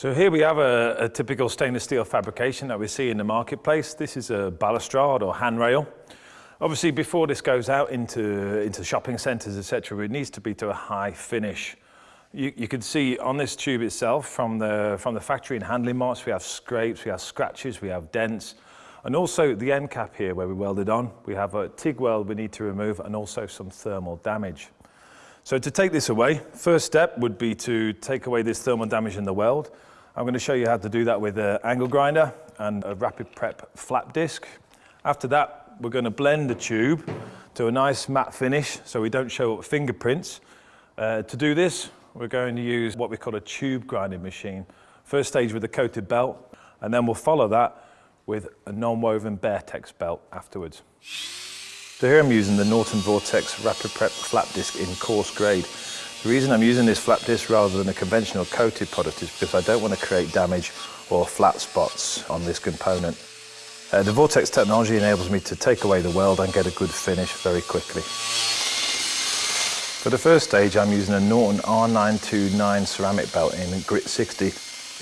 So here we have a, a, typical stainless steel fabrication that we see in the marketplace. This is a balustrade or handrail. Obviously, before this goes out into, into shopping centres, etc., it needs to be to a high finish. You, you can see on this tube itself, from the, from the factory and handling marks, we have scrapes, we have scratches, we have dents, and also the end cap here where we welded on, we have a TIG weld we need to remove and also some thermal damage. So to take this away, first step would be to take away this thermal damage in the weld. I'm going to show you how to do that with an angle grinder and a rapid prep flap disc. After that, we're going to blend the tube to a nice matte finish so we don't show up fingerprints. Uh, to do this, we're going to use what we call a tube grinding machine. First stage with a coated belt, and then we'll follow that with a non-woven Bear-Tex belt afterwards. So here I'm using the Norton Vortex Rapid Prep Flap Disc in coarse grade. The reason I'm using this flap disc rather than a conventional coated product is because I don't want to create damage or flat spots on this component. Uh, the Vortex technology enables me to take away the weld and get a good finish very quickly. For the first stage I'm using a Norton R929 ceramic belt in grit 60.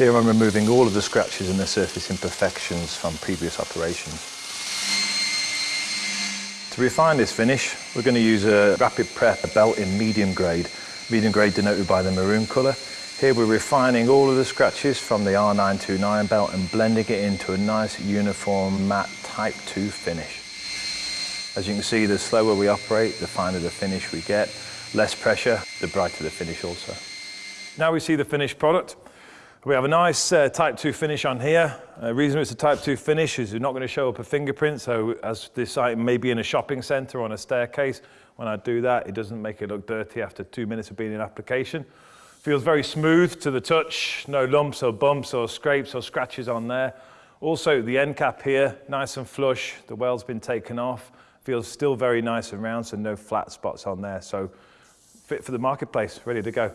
Here I'm removing all of the scratches and the surface imperfections from previous operations. To refine this finish, we're going to use a rapid prep belt in medium grade, medium grade denoted by the maroon colour. Here we're refining all of the scratches from the R929 belt and blending it into a nice uniform matte Type 2 finish. As you can see, the slower we operate, the finer the finish we get. Less pressure, the brighter the finish also. Now we see the finished product. We have a nice uh, Type 2 finish on here. The reason it's a Type 2 finish is you're not going to show up a fingerprint, so as this item may be in a shopping centre or on a staircase, when I do that, it doesn't make it look dirty after two minutes of being in application. Feels very smooth to the touch, no lumps or bumps or scrapes or scratches on there. Also, the end cap here, nice and flush, the weld's been taken off, feels still very nice and round, so no flat spots on there. So fit for the marketplace, ready to go.